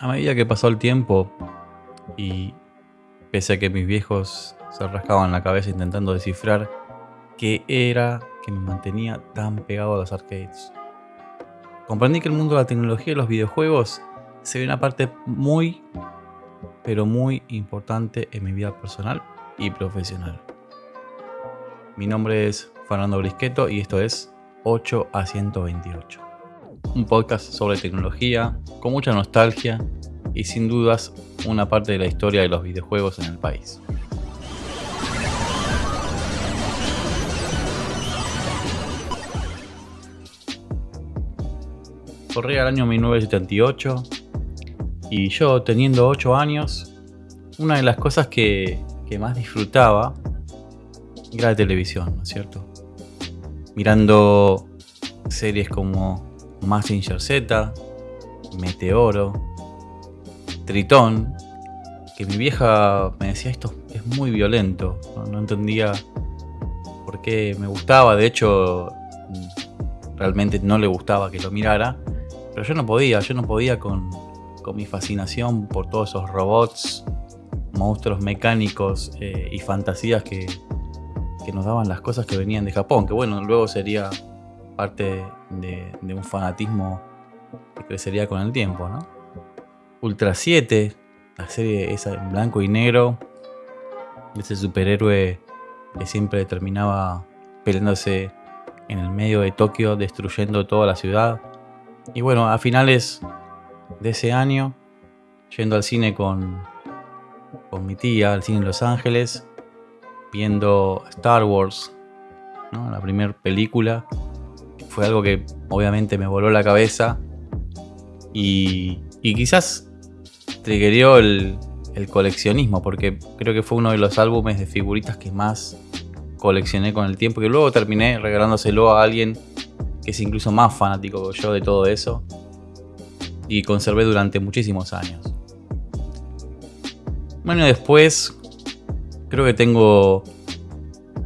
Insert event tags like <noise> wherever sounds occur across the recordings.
A medida que pasó el tiempo y pese a que mis viejos se rascaban la cabeza intentando descifrar qué era que me mantenía tan pegado a los arcades, comprendí que el mundo de la tecnología y los videojuegos se ve una parte muy, pero muy importante en mi vida personal y profesional. Mi nombre es Fernando Brisqueto y esto es 8 a 128 un podcast sobre tecnología, con mucha nostalgia y sin dudas una parte de la historia de los videojuegos en el país. Corría el año 1978 y yo teniendo 8 años, una de las cosas que, que más disfrutaba era la televisión, ¿no es cierto? Mirando series como Massinger Z, Meteoro, Tritón, que mi vieja me decía esto es muy violento, no, entendía por qué me gustaba, de hecho realmente no le gustaba que lo mirara, pero yo no podía, yo no podía con, mi fascinación por todos esos robots, monstruos mecánicos eh, y fantasías que, que nos daban las cosas que venían de Japón, que bueno, luego sería parte de, un fanatismo que crecería con el tiempo, ¿no? Ultra 7, la serie esa en blanco y negro, ese superhéroe que siempre terminaba peleándose en el medio de Tokio, destruyendo toda la ciudad. Y bueno, a finales de ese año, yendo al cine con, con mi tía, al cine en Los Ángeles, viendo Star Wars, la primera película, fue algo que obviamente me voló la cabeza y, quizás triggerió el, el coleccionismo, porque creo que fue uno de los álbumes de figuritas que más coleccioné con el tiempo, que luego terminé regalándoselo a alguien que es incluso más fanático que yo de todo eso y conservé durante muchísimos años. Bueno, después creo que tengo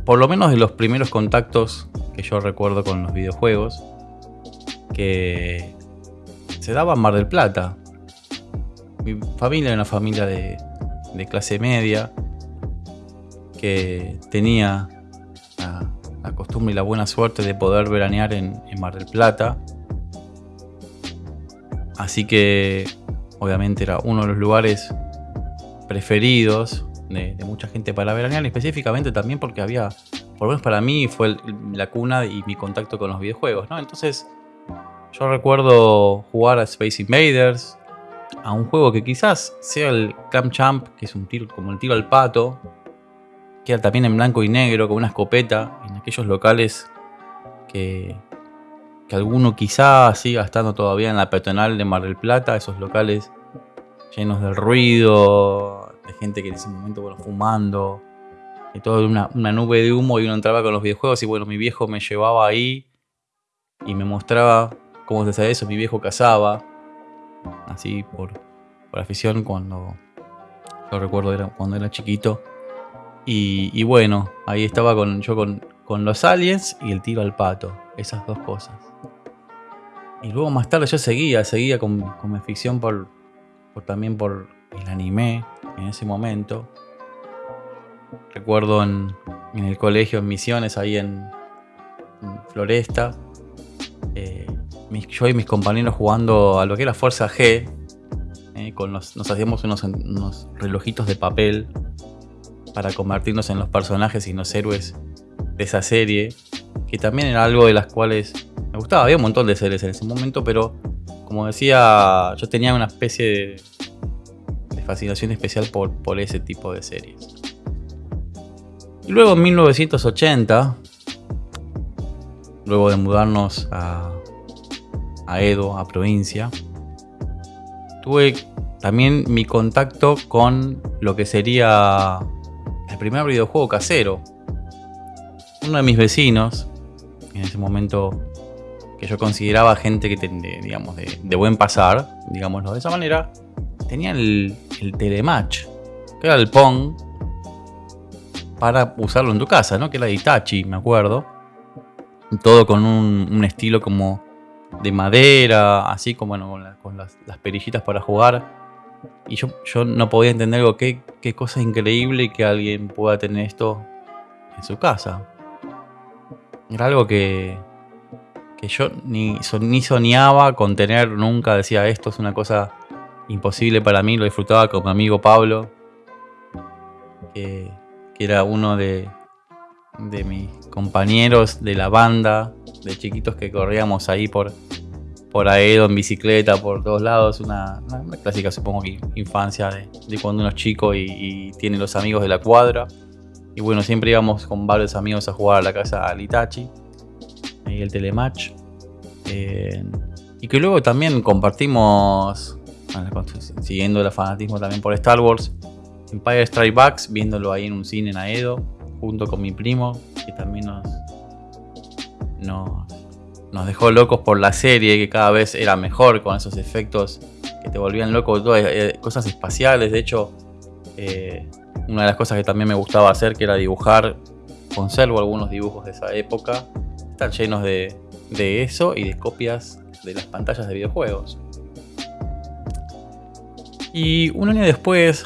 por lo menos de los primeros contactos que yo recuerdo con los videojuegos, que se daba en Mar del Plata. Mi familia era una familia de, clase media, que tenía la, costumbre y la buena suerte de poder veranear en, Mar del Plata. Así que obviamente era uno de los lugares preferidos de, de, mucha gente para veranear, específicamente también porque había por lo menos para mí fue la cuna y mi contacto con los videojuegos, ¿no? Entonces, yo recuerdo jugar a Space Invaders, a un juego que quizás sea el Clam Champ, que es un tiro como el tiro al pato, que era también en blanco y negro, con una escopeta, en aquellos locales que, que alguno quizás siga estando todavía en la peatonal de Mar del Plata, esos locales llenos de ruido, de gente que en ese momento, bueno, fumando, y todo una, una nube de humo y uno entraba con los videojuegos y bueno, mi viejo me llevaba ahí y me mostraba cómo se hacía eso. Mi viejo cazaba, así por, por afición cuando, yo recuerdo era, cuando era chiquito. Y, bueno, ahí estaba con, yo con, con los aliens y el tiro al pato, esas dos cosas. Y luego más tarde yo seguía, seguía con, con mi ficción por, por, también por el anime en ese momento. Recuerdo en, el colegio, en Misiones, ahí en, Floresta, eh, yo y mis compañeros jugando a lo que era Fuerza G, eh, con nos hacíamos unos, relojitos de papel para convertirnos en los personajes y los héroes de esa serie, que también era algo de las cuales me gustaba. Había un montón de series en ese momento, pero como decía, yo tenía una especie de, fascinación especial por ese tipo de series. Y luego en 1980, luego de mudarnos a, Edo, a provincia, tuve también mi contacto con lo que sería el primer videojuego casero. Uno de mis vecinos, en ese momento que yo consideraba gente que tenía, digamos, de, buen pasar, digámoslo de esa manera, tenía el, el Telematch, que era el Pong para usarlo en tu casa, ¿no? Que era Itachi, me acuerdo. Todo con un, estilo como de madera, así como bueno, con, las, perillitas para jugar. Y yo, yo no podía entender algo, qué, qué cosa increíble que alguien pueda tener esto en su casa. Era algo que, que yo ni, ni soñaba con tener nunca. Decía, esto es una cosa imposible para mí. Lo disfrutaba con mi amigo Pablo, que, que era uno de, de mis compañeros de la banda, de chiquitos que corríamos ahí por, por Aedo en bicicleta, por todos lados. Una, clásica, supongo que infancia de, cuando uno es chico y, tiene los amigos de la cuadra. Y bueno, siempre íbamos con varios amigos a jugar a la casa al Itachi, ahí el Telematch. Eh, y que luego también compartimos, siguiendo el fanatismo también por Star Wars, Empire Strike Backs, viéndolo ahí en un cine en Aedo junto con mi primo, que también nos, nos, dejó locos por la serie, que cada vez era mejor con esos efectos que te volvían loco, eh, cosas espaciales. De hecho, eh, una de las cosas que también me gustaba hacer, que era dibujar, conservo algunos dibujos de esa época, están llenos de, de eso y de copias de las pantallas de videojuegos. Y un año después,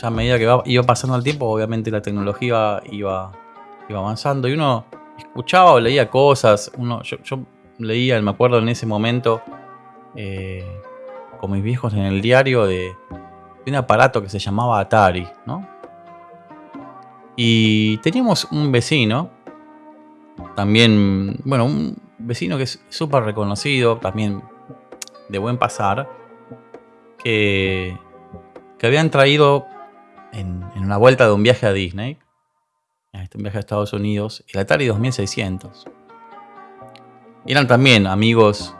ya a medida que iba pasando el tiempo, obviamente la tecnología iba, iba avanzando y uno escuchaba o leía cosas. Uno, yo, leía, me acuerdo en ese momento, eh, con mis viejos en el diario, de, un aparato que se llamaba Atari, ¿no? Y teníamos un vecino, también, bueno, un vecino que es súper reconocido, también de buen pasar, que, que habían traído en, una vuelta de un viaje a Disney, este, un viaje a Estados Unidos, el Atari 2600. Eran también amigos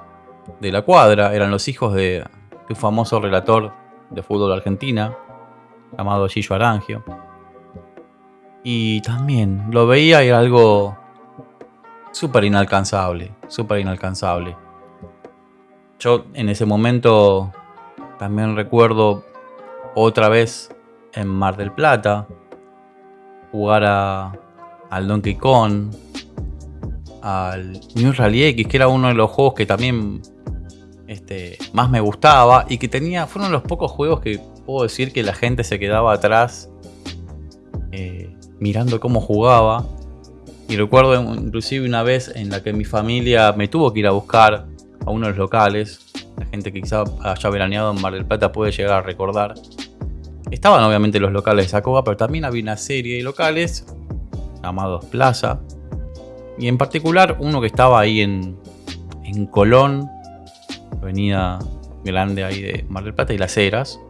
de la cuadra, eran los hijos de, un famoso relator de fútbol de argentina, llamado Gillo Arangio. Y también lo veía y era algo súper inalcanzable, súper inalcanzable. Yo en ese momento también recuerdo otra vez en Mar del Plata, jugar a, al Donkey Kong, al New Rally X, que era uno de los juegos que también este, más me gustaba y que tenía, fueron los pocos juegos que puedo decir que la gente se quedaba atrás eh, mirando cómo jugaba. Y recuerdo inclusive una vez en la que mi familia me tuvo que ir a buscar a uno de los locales. La gente que quizá haya veraneado en Mar del Plata puede llegar a recordar. Estaban obviamente los locales de Sacoba, pero también había una serie de locales llamados Plaza. Y en particular uno que estaba ahí en, en Colón, avenida grande ahí de Mar del Plata y Las Heras.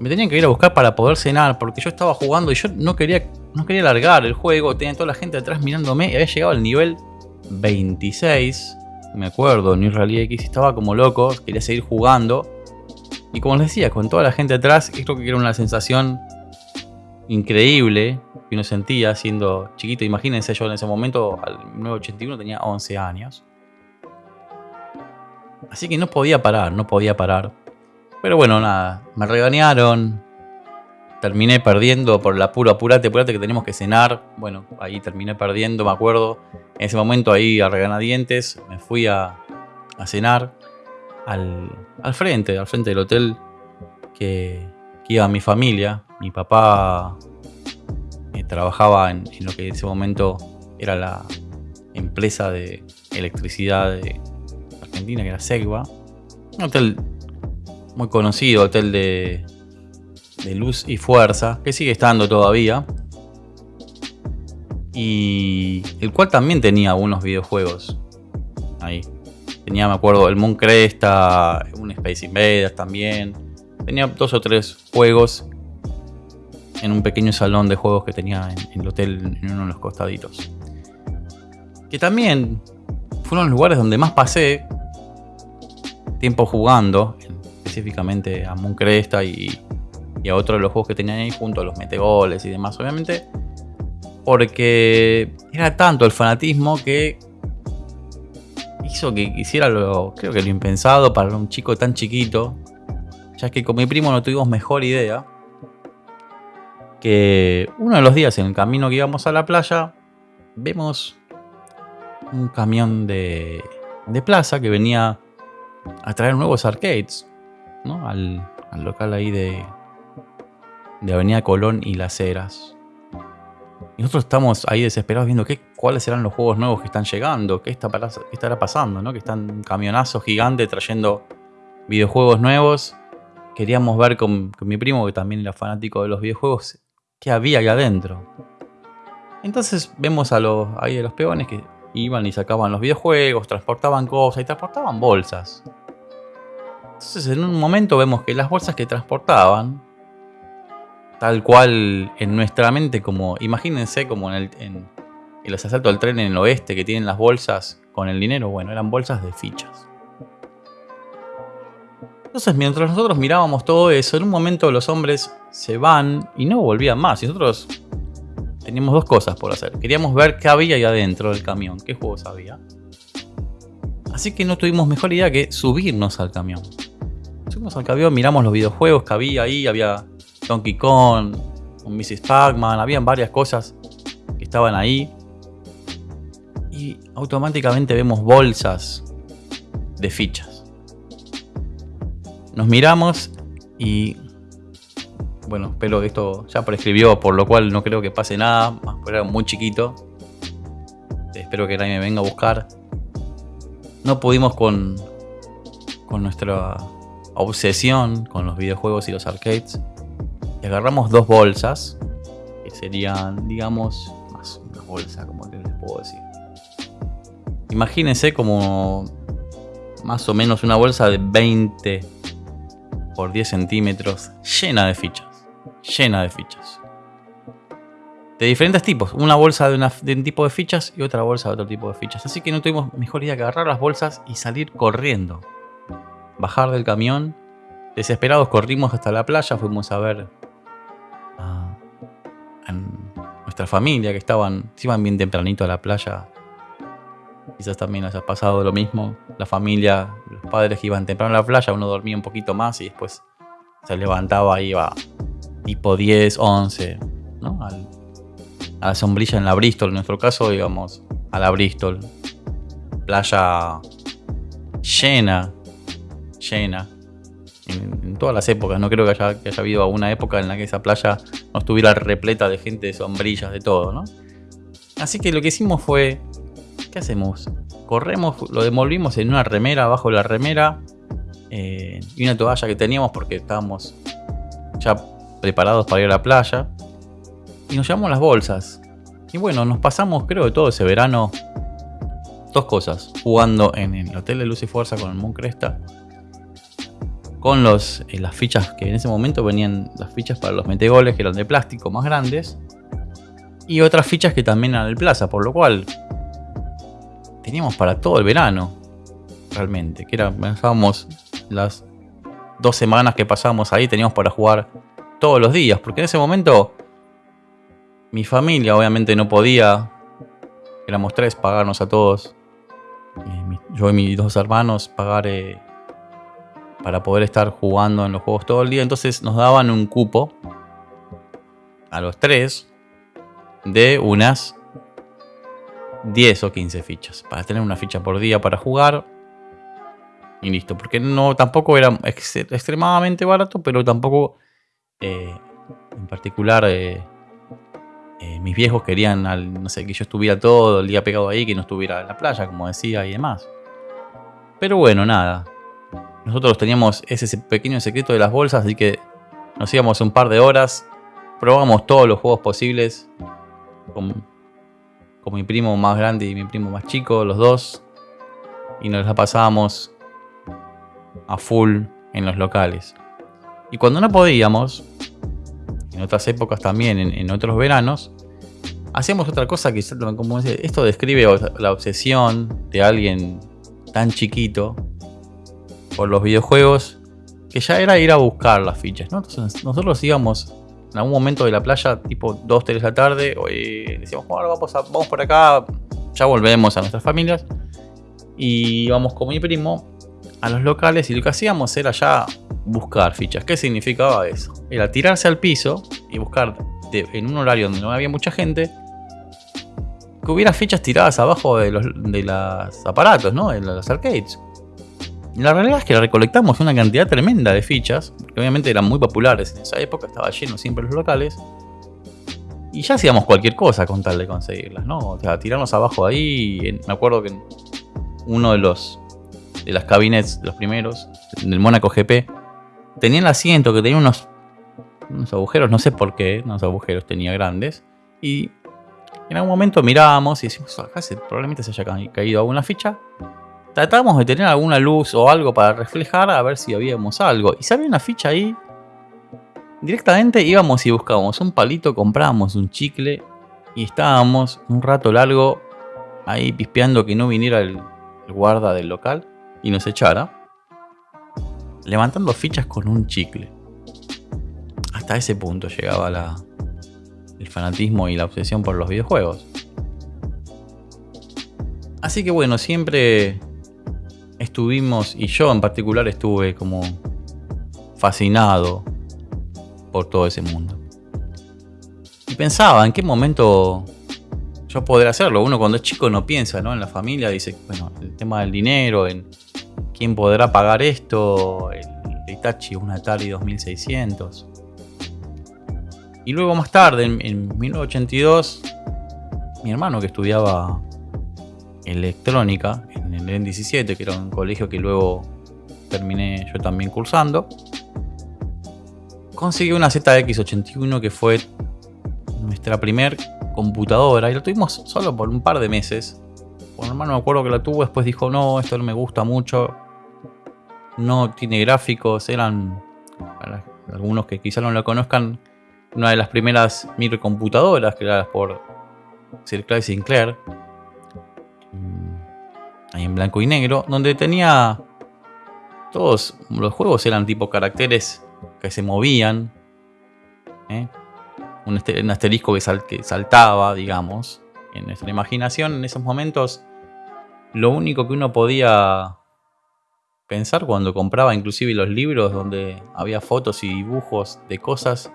Me tenían que ir a buscar para poder cenar, porque yo estaba jugando y yo no quería, no quería largar el juego. Tenía toda la gente atrás mirándome y había llegado al nivel 26. Me acuerdo, New Rally X estaba como loco, quería seguir jugando. Y como les decía, con toda la gente atrás, creo que era una sensación increíble que uno sentía siendo chiquito. Imagínense, yo en ese momento, al 981, tenía 11 años. Así que no podía parar, no podía parar. Pero bueno, nada, me regañaron. Terminé perdiendo por la pura apurate, apurate que tenemos que cenar. Bueno, ahí terminé perdiendo, me acuerdo. En ese momento ahí a reganadientes, me fui a cenar al, frente, al frente del hotel que, iba mi familia. Mi papá eh, trabajaba en, lo que en ese momento era la empresa de electricidad de Argentina, que era Segua. Un hotel muy conocido, hotel de, de luz y fuerza, que sigue estando todavía. Y el cual también tenía algunos videojuegos ahí. Tenía, me acuerdo, el Moon Cresta, un Space Invaders también. Tenía dos o tres juegos en un pequeño salón de juegos que tenía en, el hotel en uno de los costaditos. Que también fueron los lugares donde más pasé tiempo jugando, específicamente a Moon Cresta y, y a otros de los juegos que tenían ahí junto a los metegoles y demás, obviamente. Porque era tanto el fanatismo que hizo que hiciera lo, creo que lo impensado para un chico tan chiquito, ya que con mi primo no tuvimos mejor idea, que uno de los días en el camino que íbamos a la playa, vemos un camión de, de plaza que venía a traer nuevos arcades. ¿no? al, local ahí de, de Avenida Colón y Las Heras. Nosotros estamos ahí desesperados viendo qué, cuáles serán los juegos nuevos que están llegando, qué, está, estará pasando, ¿no? Que están camionazos gigantes trayendo videojuegos nuevos. Queríamos ver con, mi primo, que también era fanático de los videojuegos, qué había ahí adentro. Entonces vemos ahí a los peones que iban y sacaban los videojuegos, transportaban cosas y transportaban bolsas. Entonces en un momento vemos que las bolsas que transportaban, tal cual en nuestra mente, como imagínense como en, el, en, los asaltos al tren en el oeste que tienen las bolsas con el dinero, bueno, eran bolsas de fichas. Entonces mientras nosotros mirábamos todo eso, en un momento los hombres se van y no volvían más. Y nosotros teníamos dos cosas por hacer. Queríamos ver qué había ahí adentro del camión, qué juegos había. Así que no tuvimos mejor idea que subirnos al camión. Subimos al camión, miramos los videojuegos que había ahí, había Donkey Kong, un Mrs. Pac-Man, habían varias cosas que estaban ahí. Y automáticamente vemos bolsas de fichas. Nos miramos y bueno, que esto ya prescribió, por lo cual no creo que pase nada, pero era muy chiquito. Espero que nadie me venga a buscar. No pudimos con, con nuestra obsesión con los videojuegos y los arcades. Y agarramos dos bolsas, que serían, digamos, más una bolsa, como les puedo decir. Imagínense como más o menos una bolsa de 20 por 10 centímetros llena de fichas llena de fichas. De diferentes tipos. Una bolsa de, un tipo de fichas y otra bolsa de otro tipo de fichas. Así que no tuvimos mejor idea que agarrar las bolsas y salir corriendo. Bajar del camión. Desesperados corrimos hasta la playa. Fuimos a ver nuestra familia que estaban, iban bien tempranito a la playa. Quizás también haya pasado lo mismo. La familia, los padres que iban temprano a la playa, uno dormía un poquito más y después se levantaba y iba tipo 10, 11, ¿no? a la sombrilla en la Bristol, en nuestro caso, digamos, a la Bristol. Playa llena, llena. En, todas las épocas, no creo que haya, que habido alguna época en la que esa playa no estuviera repleta de gente, de sombrillas, de todo, ¿no? Así que lo que hicimos fue, ¿qué hacemos? Corremos, lo devolvimos en una remera, abajo de la remera, eh, y una toalla que teníamos porque estábamos ya preparados para ir a la playa. Y nos llevamos las bolsas. Y bueno, nos pasamos creo de todo ese verano dos cosas. Jugando en el hotel de Luz y Fuerza con el Moon Cresta. Con los, eh, las fichas que en ese momento venían las fichas para los metegoles que eran de plástico más grandes. Y otras fichas que también eran del plaza. Por lo cual teníamos para todo el verano. Realmente. Que era, pensábamos las dos semanas que pasábamos ahí teníamos para jugar todos los días, porque en ese momento mi familia obviamente no podía, éramos tres, pagarnos a todos, yo y mis dos hermanos, pagar eh, para poder estar jugando en los juegos todo el día, entonces nos daban un cupo a los tres de unas 10 o 15 fichas, para tener una ficha por día para jugar. Y listo, porque no tampoco era extremadamente barato, pero tampoco eh, en particular, eh, eh, mis viejos querían, no sé, que yo estuviera todo el día pegado ahí, que no estuviera en la playa, como decía, y demás. Pero bueno, nada. Nosotros teníamos ese pequeño secreto de las bolsas, así que nos íbamos un par de horas, probamos todos los juegos posibles con, mi primo más grande y mi primo más chico, los dos, y nos la pasábamos a full en los locales. Y cuando no podíamos, en otras épocas también, en, otros veranos, hacíamos otra cosa que, como esto describe la obsesión de alguien tan chiquito por los videojuegos, que ya era ir a buscar las fichas. Entonces nosotros íbamos en algún momento de la playa, tipo 2, 3 de la tarde, y decíamos, bueno, vamos, vamos por acá, ya volvemos a nuestras familias. Y íbamos con mi primo a los locales y lo que hacíamos era ya buscar fichas. ¿Qué significaba eso? Era tirarse al piso y buscar en un horario donde no había mucha gente que hubiera fichas tiradas abajo de los, de aparatos, ¿no? En los arcades. La realidad es que recolectamos una cantidad tremenda de fichas, que obviamente eran muy populares en esa época, estaba lleno siempre los locales. Y ya hacíamos cualquier cosa con tal de conseguirlas, ¿no? O sea, tirarnos abajo ahí. me acuerdo que uno de los de las cabinets, los primeros, del Mónaco GP, tenía el asiento que tenía unos, unos agujeros, no sé por qué, unos agujeros tenía grandes. Y en algún momento mirábamos y decimos, acá probablemente se haya caído alguna ficha. Tratábamos de tener alguna luz o algo para reflejar a ver si habíamos algo. Y si había una ficha ahí, directamente íbamos y buscábamos un palito, comprábamos un chicle y estábamos un rato largo ahí pispeando que no viniera el, guarda del local y nos echara. Levantando fichas con un chicle. Hasta ese punto llegaba la, el fanatismo y la obsesión por los videojuegos. Así que bueno, siempre estuvimos, y yo en particular estuve como fascinado por todo ese mundo. Y pensaba en qué momento yo podré hacerlo. Uno cuando es chico no piensa ¿no? en la familia, dice, bueno, el tema del dinero, en quién podrá pagar esto, el Itachi, un Atari 2600. Y luego más tarde, en, en 1982, mi hermano que estudiaba electrónica en el N17, que era un colegio que luego terminé yo también cursando. Conseguí una ZX81 que fue nuestra primer computadora y la tuvimos solo por un par de meses. Mi hermano me acuerdo que la tuvo, después dijo, no, esto no me gusta mucho. No tiene gráficos, eran, para algunos que quizá no lo conozcan, una de las primeras microcomputadoras creadas por Sir Clive Sinclair ahí en blanco y negro, donde tenía todos los juegos eran tipo caracteres que se movían, ¿eh? un, asterisco que, saltaba, digamos, en nuestra imaginación en esos momentos. Lo único que uno podía pensar cuando compraba inclusive los libros donde había fotos y dibujos de cosas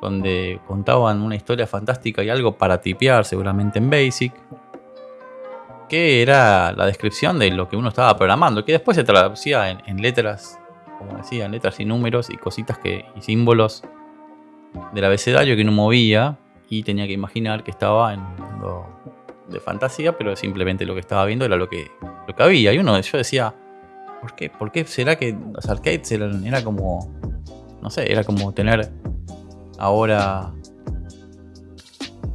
donde contaban una historia fantástica y algo para tipear seguramente en Basic que era la descripción de lo que uno estaba programando, que después se traducía en, letras, como decía, en letras y números y cositas que, y símbolos del abecedario que uno movía y tenía que imaginar que estaba en un mundo de fantasía, pero simplemente lo que estaba viendo era lo que, lo que había. Y uno, yo decía, ¿por qué? ¿Por qué será que los arcades eran, era como, no sé, era como tener ahora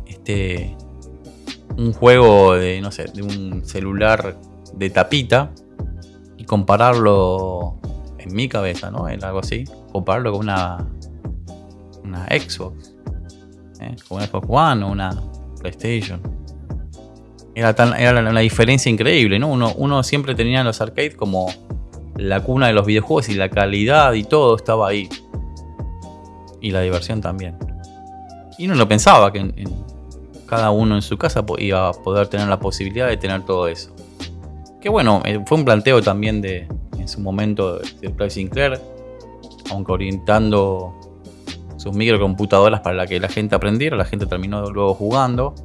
este un juego de, no sé, de un celular de tapita y compararlo en mi cabeza, ¿no? En algo así, compararlo con una, una Xbox, ¿eh? con una Xbox One o una PlayStation. Era, tan, era una diferencia increíble, ¿no? Uno, uno siempre tenía los arcades como la cuna de los videojuegos y la calidad y todo estaba ahí. Y la diversión también. Y uno lo pensaba que en, cada uno en su casa iba a poder tener la posibilidad de tener todo eso. Que bueno, eh, fue un planteo también de en su momento de Clive Sinclair, aunque orientando sus microcomputadoras para que la gente aprendiera, la gente terminó luego jugando,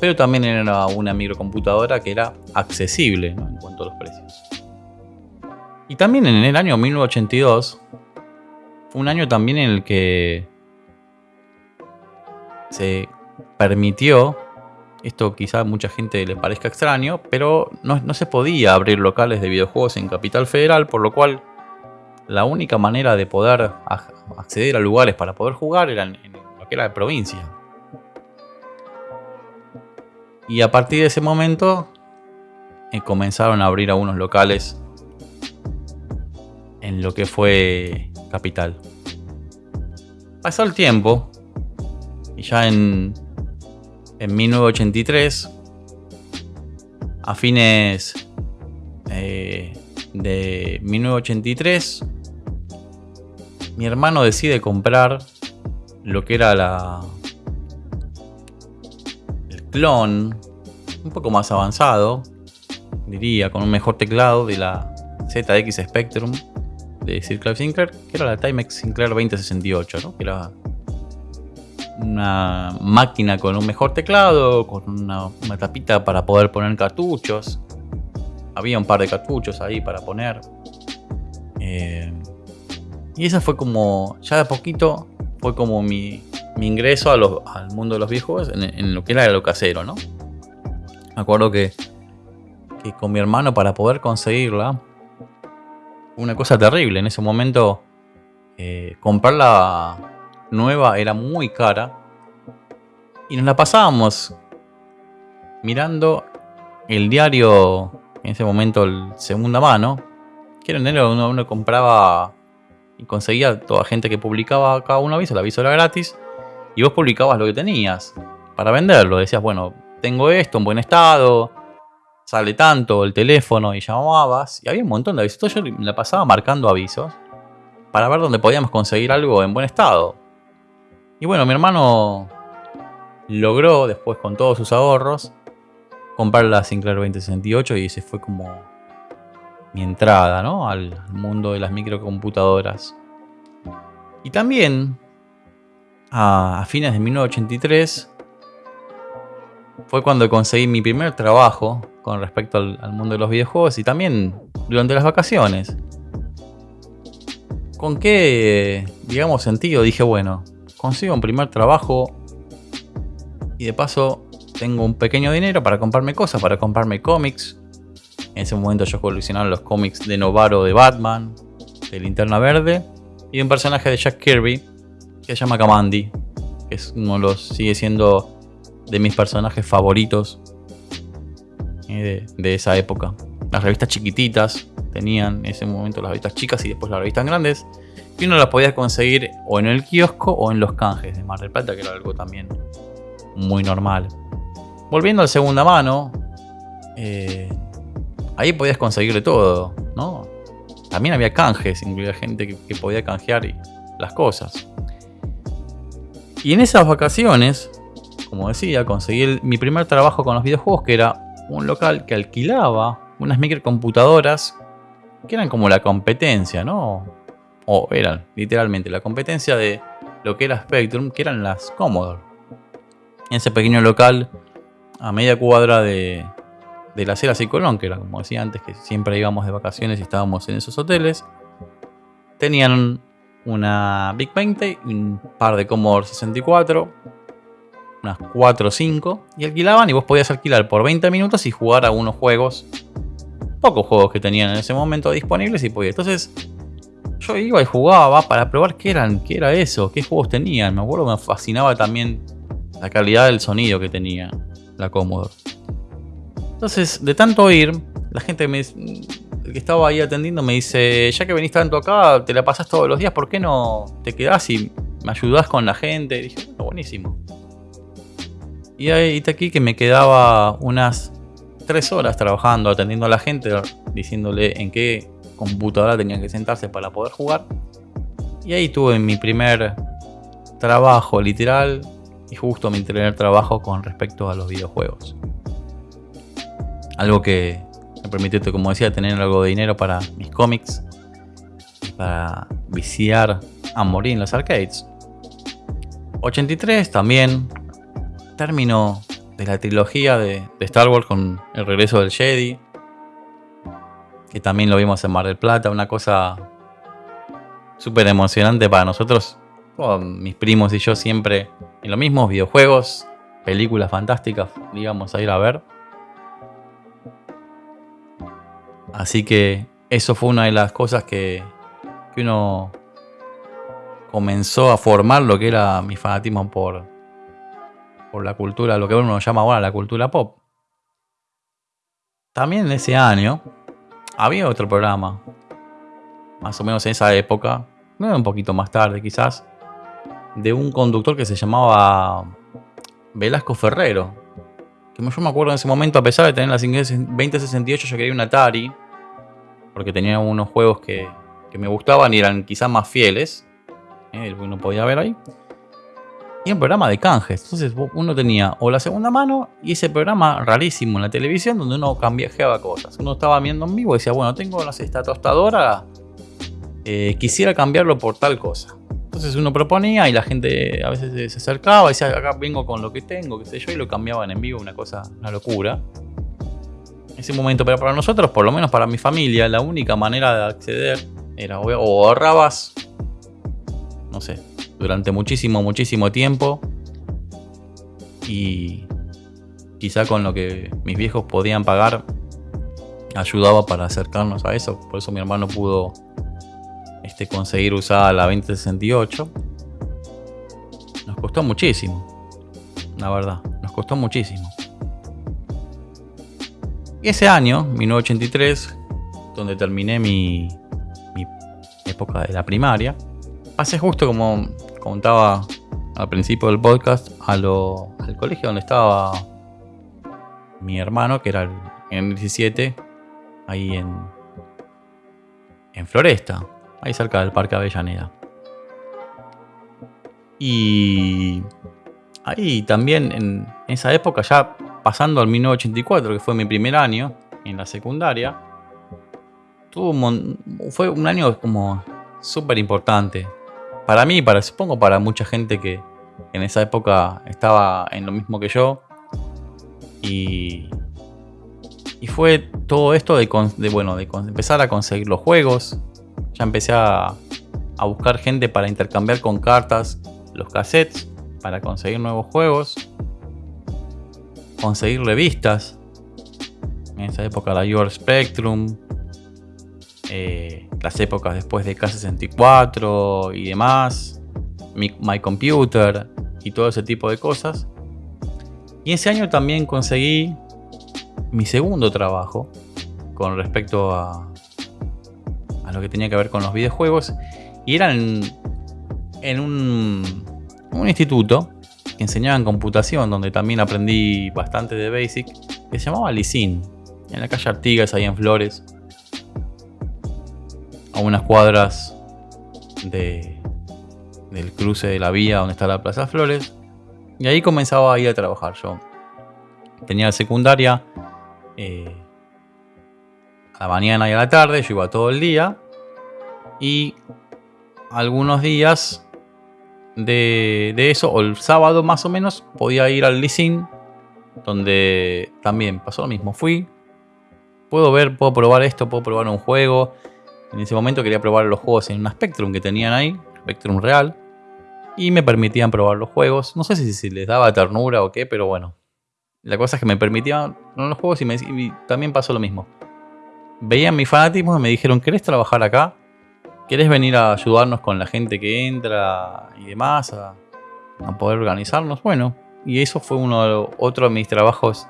pero también era una microcomputadora que era accesible en cuanto a los precios. Y también en el año 1982, fue un año también en el que se permitió, esto quizá a mucha gente le parezca extraño, pero no, se podía abrir locales de videojuegos en Capital Federal, por lo cual la única manera de poder acceder a lugares para poder jugar era en, lo que era provincia. Y a partir de ese momento eh, comenzaron a abrir algunos locales en lo que fue Capital. Pasó el tiempo y ya en en 1983, a fines eh, de 1983, mi hermano decide comprar lo que era la el clon un poco más avanzado, diría, con un mejor teclado de la ZX Spectrum de Sir Clive Sinclair, que era la Timex Sinclair 2068, ¿no? que era una máquina con un mejor teclado, con una, tapita para poder poner cartuchos. Había un par de cartuchos ahí para poner. Eh, y esa fue como, ya de poquito, fue como mi, ingreso al mundo de los viejos en, en, lo que era lo casero, ¿no? Me acuerdo que, que con mi hermano para poder conseguirla, una cosa terrible. En ese momento, eh, comprarla nueva era muy cara. Y nos la pasábamos mirando el diario, en ese momento el segunda mano, que era diario donde uno compraba y conseguía toda gente que publicaba cada un aviso, el aviso era gratis, y vos publicabas lo que tenías para venderlo. Decías, bueno, tengo esto en buen estado, sale tanto el teléfono y llamabas. Y había un montón de avisos. yo me la pasaba marcando avisos para ver dónde podíamos conseguir algo en buen estado. Y bueno, mi hermano logró, después con todos sus ahorros, comprar la Sinclair 2068 y ese fue como mi entrada ¿no? al mundo de las microcomputadoras. Y también, a, fines de 1983, fue cuando conseguí mi primer trabajo con respecto al, mundo de los videojuegos y también durante las vacaciones. ¿Con qué, digamos, sentido? Dije, bueno, consigo un primer trabajo y de paso tengo un pequeño dinero para comprarme cosas, para comprarme cómics. En ese momento yo coleccionaba los cómics de Novaro de Batman, de Linterna Verde y un personaje de Jack Kirby que se llama Kamandi, que es uno de los, sigue siendo de mis personajes favoritos de, esa época. Las revistas chiquititas tenían en ese momento las revistas chicas y después las revistas grandes. Y uno las podía conseguir o en el kiosco o en los canjes de Mar del Plata, que era algo también muy normal. Volviendo al segunda mano, eh, ahí podías conseguirle todo, ¿no? También había canjes, incluía gente que, podía canjear y las cosas. Y en esas vacaciones, como decía, conseguí mi primer trabajo con los videojuegos, que era un local que alquilaba unas microcomputadoras que eran como la competencia, ¿no? O eran literalmente la competencia de lo que era Spectrum, que eran las Commodore. En ese pequeño local, a media cuadra de, de las Heras y Colón, que era como decía antes, que siempre íbamos de vacaciones y estábamos en esos hoteles, tenían una Big 20 y un par de Commodore 64 unas 4 o 5, y alquilaban y vos podías alquilar por 20 minutos y jugar a unos juegos, pocos juegos que tenían en ese momento disponibles y podía. Entonces yo iba y jugaba para probar qué eran, qué era eso, qué juegos tenían. Me acuerdo me fascinaba también la calidad del sonido que tenía la Commodore. Entonces, de tanto oír, la gente me, el que estaba ahí atendiendo me dice, ya que venís tanto acá, te la pasás todos los días, ¿por qué no te quedás y me ayudás con la gente? Y dije, bueno, buenísimo. Y ahí está aquí que me quedaba unas 3 horas trabajando, atendiendo a la gente, diciéndole en qué computadora tenían que sentarse para poder jugar. Y ahí tuve mi primer trabajo literal y justo mi primer trabajo con respecto a los videojuegos. Algo que me permitió, como decía, tener algo de dinero para mis cómics, para viciar a morir en los arcades. 83 también término de la trilogía de, Star Wars con el regreso del Jedi. Que también lo vimos en Mar del Plata, una cosa súper emocionante para nosotros. mis primos y yo siempre en lo mismo, videojuegos, películas fantásticas, íbamos a ir a ver. Así que eso fue una de las cosas que, que uno comenzó a formar lo que era mi fanatismo por, por la cultura, lo que uno llama ahora la cultura pop. También en ese año había otro programa, más o menos en esa época, un poquito más tarde quizás, de un conductor que se llamaba Velasco Ferrero. Que yo me acuerdo en ese momento, a pesar de tener la 2068, yo quería un Atari, porque tenía unos juegos que, me gustaban y eran quizás más fieles. Eh, uno podía ver ahí y un programa de canjes. Entonces uno tenía o la segunda mano y ese programa rarísimo en la televisión donde uno cambiaba cosas. Uno estaba viendo en vivo y decía, bueno, tengo esta tostadora, eh, quisiera cambiarlo por tal cosa. Entonces uno proponía y la gente a veces se acercaba y decía, acá vengo con lo que tengo, qué sé yo, y lo cambiaban en vivo, una cosa, una locura. Ese momento, pero para nosotros, por lo menos para mi familia, la única manera de acceder Era o ahorrabas, no sé, durante muchísimo, muchísimo tiempo. Y quizá con lo que mis viejos podían pagar, ayudaba para acercarnos a eso. Por eso mi hermano pudo este, conseguir usar la 2068. Nos costó muchísimo, la verdad, nos costó muchísimo. Y ese año, 1983, donde terminé mi, mi época de la primaria, pasé justo como contaba al principio del podcast al colegio donde estaba mi hermano, que era en el 17, ahí en, en Floresta, ahí cerca del Parque Avellaneda. Y ahí también en esa época, ya pasando al 1984, que fue mi primer año en la secundaria, tuvo fue un año como súper importante. Para mí, para, supongo para mucha gente que en esa época estaba en lo mismo que yo. Y, y fue todo esto de, bueno, de empezar a conseguir los juegos. Ya empecé a, a buscar gente para intercambiar con cartas los cassettes para conseguir nuevos juegos. Conseguir revistas. En esa época la Your Spectrum. Eh, las épocas después de K64 y demás. My Computer y todo ese tipo de cosas. Y ese año también conseguí mi segundo trabajo con respecto a, lo que tenía que ver con los videojuegos. Y era en, un, un, instituto que enseñaba en computación, donde también aprendí bastante de Basic, que se llamaba Lisin, en la calle Artigas, ahí en Flores, a unas cuadras de, del cruce de la vía donde está la Plaza Flores. Y ahí comenzaba a ir a trabajar yo. Tenía la secundaria eh, a la mañana y a la tarde, yo iba todo el día. Y algunos días de, eso, o el sábado más o menos, podía ir al leasing, donde también pasó lo mismo. Fui, puedo ver, puedo probar esto, puedo probar un juego. En ese momento quería probar los juegos en un Spectrum que tenían ahí, Spectrum real y me permitían probar los juegos. No sé si, les daba ternura o qué, pero bueno. La cosa es que me permitían los juegos y, me, también pasó lo mismo. Veían mi fanatismo y me dijeron, ¿querés trabajar acá? ¿Querés venir a ayudarnos con la gente que entra y demás? A, poder organizarnos. Bueno, y eso fue uno otro de mis trabajos,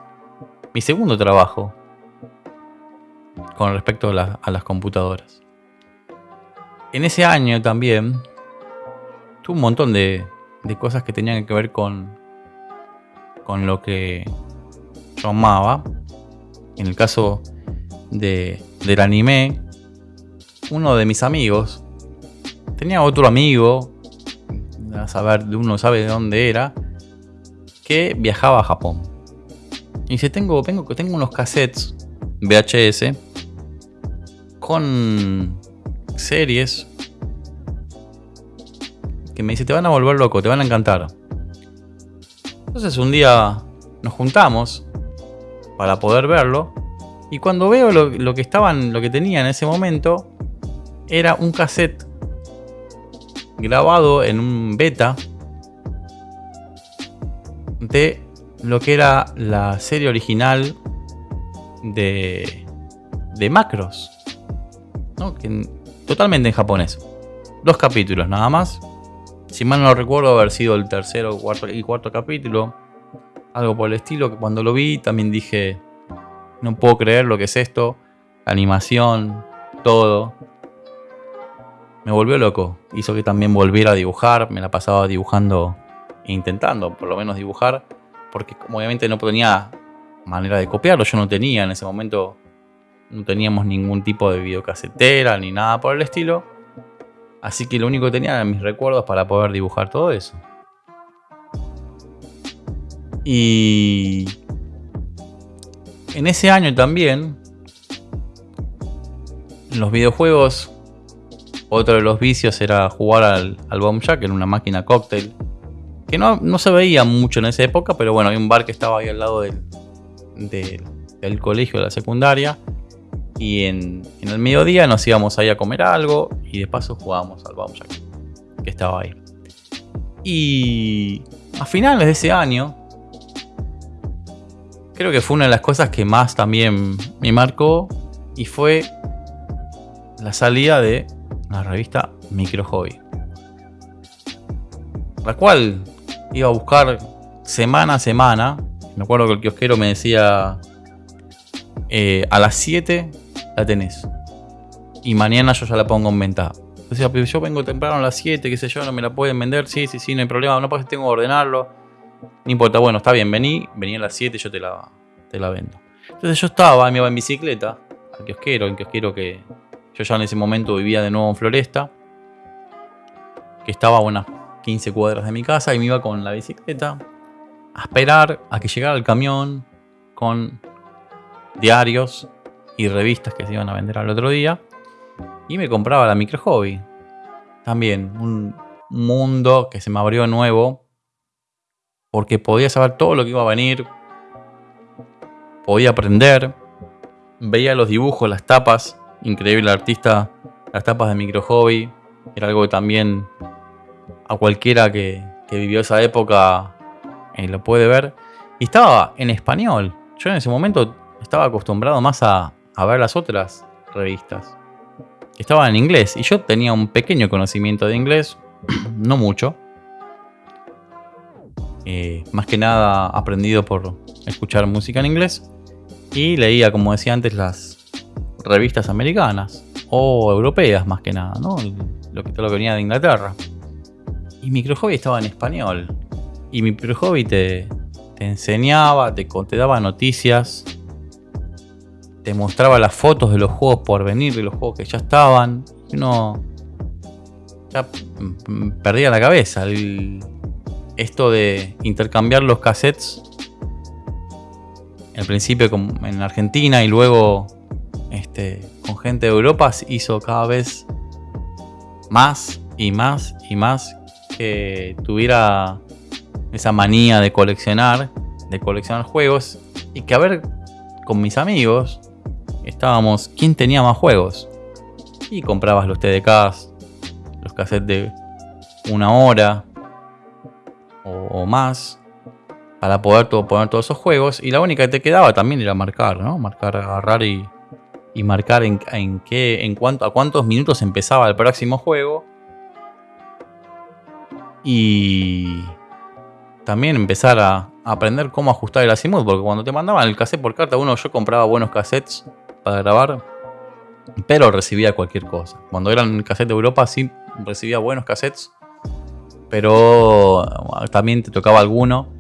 mi segundo trabajo con respecto a las computadoras. En ese año también un montón de, cosas que tenían que ver con, con lo que yo amaba. En el caso de, del anime, uno de mis amigos tenía otro amigo, a saber, uno sabe de dónde era, que viajaba a Japón. Y dice, tengo, tengo, tengo unos cassettes VHS con series que me dice, te van a volver loco, te van a encantar. Entonces un día nos juntamos para poder verlo. Y cuando veo lo, que estaban, lo que tenía en ese momento, era un cassette grabado en un beta de lo que era la serie original de, de Macros. Totalmente en japonés. Dos capítulos nada más. Si mal no recuerdo, haber sido el tercero cuarto, y cuarto capítulo. Algo por el estilo, que cuando lo vi también dije, no puedo creer lo que es esto. La animación, todo. Me volvió loco. Hizo que también volviera a dibujar. Me la pasaba dibujando e intentando por lo menos dibujar. Porque obviamente no tenía manera de copiarlo. Yo no tenía en ese momento. No teníamos ningún tipo de videocasetera ni nada por el estilo. Así que lo único que tenía eran mis recuerdos para poder dibujar todo eso. Y en ese año también, en los videojuegos, otro de los vicios era jugar al, al Bomb Jack en una máquina cóctel. Que no, se veía mucho en esa época, pero bueno, hay un bar que estaba ahí al lado del, del colegio de la secundaria. Y en, el mediodía nos íbamos ahí a comer algo y de paso jugábamos al Baumjack, que estaba ahí. Y a finales de ese año, creo que fue una de las cosas que más también me marcó y fue la salida de la revista Micro Hobby. La cual iba a buscar semana a semana. Me acuerdo que el kiosquero me decía, eh, a las 7 la tenés. Y mañana yo ya la pongo en venta. Decía, pero yo vengo temprano a las 7, qué sé yo, no me la pueden vender. Sí, sí, sí, no hay problema. No pasa tengo que ordenarlo. No importa, bueno, está bien, vení, vení a las 7 y yo te la, te la vendo. Entonces yo estaba, me iba en bicicleta al kiosquero, el kiosquero que yo ya en ese momento vivía de nuevo en Floresta, que estaba a unas 15 cuadras de mi casa y me iba con la bicicleta a esperar a que llegara el camión con diarios y revistas que se iban a vender al otro día y me compraba la micro hobby. También un mundo que se me abrió nuevo porque podía saber todo lo que iba a venir, podía aprender, veía los dibujos, las tapas increíble artista, las tapas de micro hobby. Era algo que también a cualquiera que, vivió esa época eh, lo puede ver. Y estaba en español. Yo en ese momento estaba acostumbrado más a, ver las otras revistas. Estaba en inglés y yo tenía un pequeño conocimiento de inglés, <clears throat> no mucho. Eh, más que nada aprendido por escuchar música en inglés. Y leía, como decía antes, las, revistas americanas o europeas más que nada, ¿no? Lo que, todo lo que venía de Inglaterra. Y Micro Hobby estaba en español. Y Micro Hobby te, te enseñaba, te, te daba noticias, te mostraba las fotos de los juegos por venir, de los juegos que ya estaban. Uno ya perdía la cabeza. esto de intercambiar los cassettes al principio en Argentina y luego este, con gente de Europa hizo cada vez más y más y más que tuviera esa manía de coleccionar, de coleccionar juegos y que a ver con mis amigos estábamos quién tenía más juegos y comprabas los TDKs, los cassettes de una hora o, más para poder poner todos esos juegos y la única que te quedaba también era marcar, ¿no? Marcar, agarrar y y marcar en, qué, en cuánto, a cuántos minutos empezaba el próximo juego. Y también empezar a, aprender cómo ajustar el azimut, porque cuando te mandaban el cassette por carta, uno yo compraba buenos cassettes para grabar, pero recibía cualquier cosa. Cuando eran cassette de Europa sí recibía buenos cassettes, pero también te tocaba alguno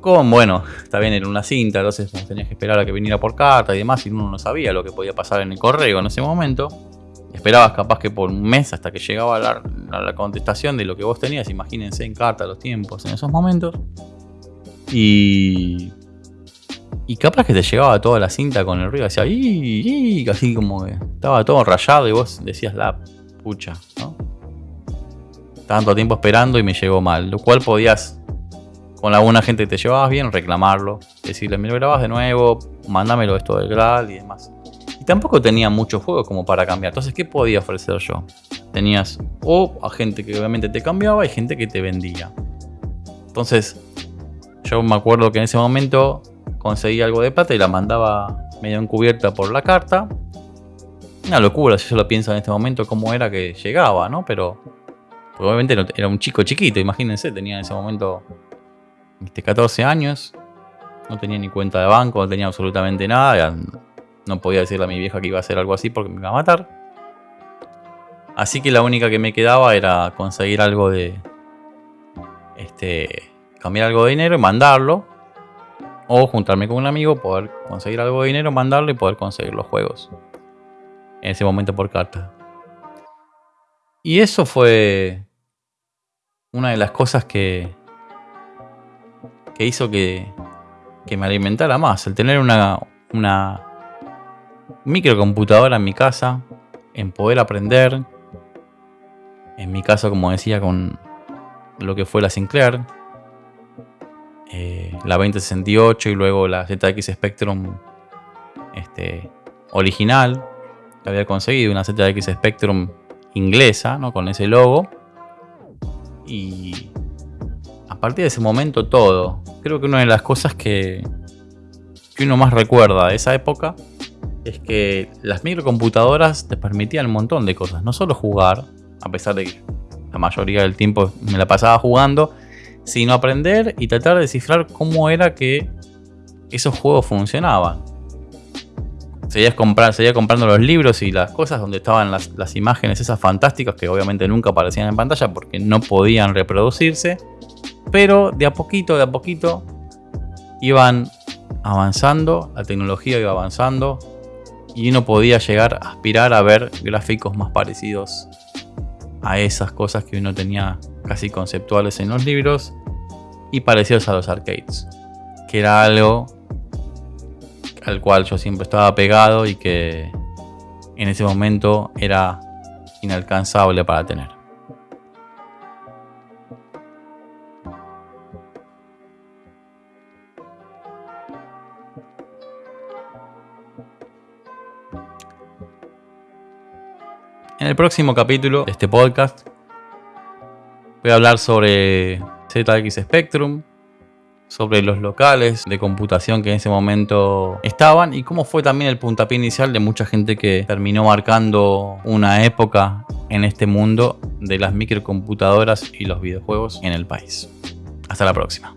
con, bueno, <laughs> bien, en una cinta, entonces tenías que esperar a que viniera por carta y demás, y uno no sabía lo que podía pasar en el correo en ese momento. Esperabas capaz que por un mes hasta que llegaba la, la, contestación de lo que vos tenías, imagínense en carta los tiempos en esos momentos. Y. Y capaz que te llegaba toda la cinta con el ruido, hacía y, así como que estaba todo rayado y vos decías la pucha, ¿no? Tanto tiempo esperando y me llegó mal, lo cual podías con alguna gente que te llevabas bien, reclamarlo, decirle, me lo grabas de nuevo, mándamelo esto del Graal y demás. Y tampoco tenía muchos juegos como para cambiar. Entonces, ¿qué podía ofrecer yo? Tenías o a gente que obviamente te cambiaba y gente que te vendía. Entonces, yo me acuerdo que en ese momento conseguí algo de plata y la mandaba medio encubierta por la carta. Una locura, si yo lo pienso en este momento, cómo era que llegaba, ¿no? Pero obviamente era un chico chiquito, imagínense, tenía en ese momento 14 años, no tenía ni cuenta de banco, no tenía absolutamente nada, no podía decirle a mi vieja que iba a hacer algo así porque me iba a matar. Así que la única que me quedaba era conseguir algo de... Este... Cambiar algo de dinero y mandarlo. O juntarme con un amigo, poder conseguir algo de dinero, mandarlo y poder conseguir los juegos. En ese momento por carta. Y eso fue una de las cosas que, que hizo que, me alimentara más. El tener una, una microcomputadora en mi casa, en poder aprender. En mi caso, como decía, con lo que fue la Sinclair, eh, la 2068 y luego la ZX Spectrum este, original que había conseguido, una ZX Spectrum inglesa, ¿no? Con ese logo. Y a partir de ese momento todo. Creo que una de las cosas que, que uno más recuerda de esa época es que las microcomputadoras te permitían un montón de cosas. No solo jugar, a pesar de que la mayoría del tiempo me la pasaba jugando, sino aprender y tratar de descifrar cómo era que esos juegos funcionaban. Seguía, comprando los libros y las cosas donde estaban las, las imágenes esas fantásticas que obviamente nunca aparecían en pantalla porque no podían reproducirse. Pero de a poquito, de a poquito iban avanzando, la tecnología iba avanzando y uno podía llegar a aspirar a ver gráficos más parecidos a esas cosas que uno tenía casi conceptuales en los libros y parecidos a los arcades, que era algo al cual yo siempre estaba pegado y que en ese momento era inalcanzable para tener. En el próximo capítulo de este podcast voy a hablar sobre ZX Spectrum, sobre los locales de computación que en ese momento estaban y cómo fue también el puntapié inicial de mucha gente que terminó marcando una época en este mundo de las microcomputadoras y los videojuegos en el país. Hasta la próxima.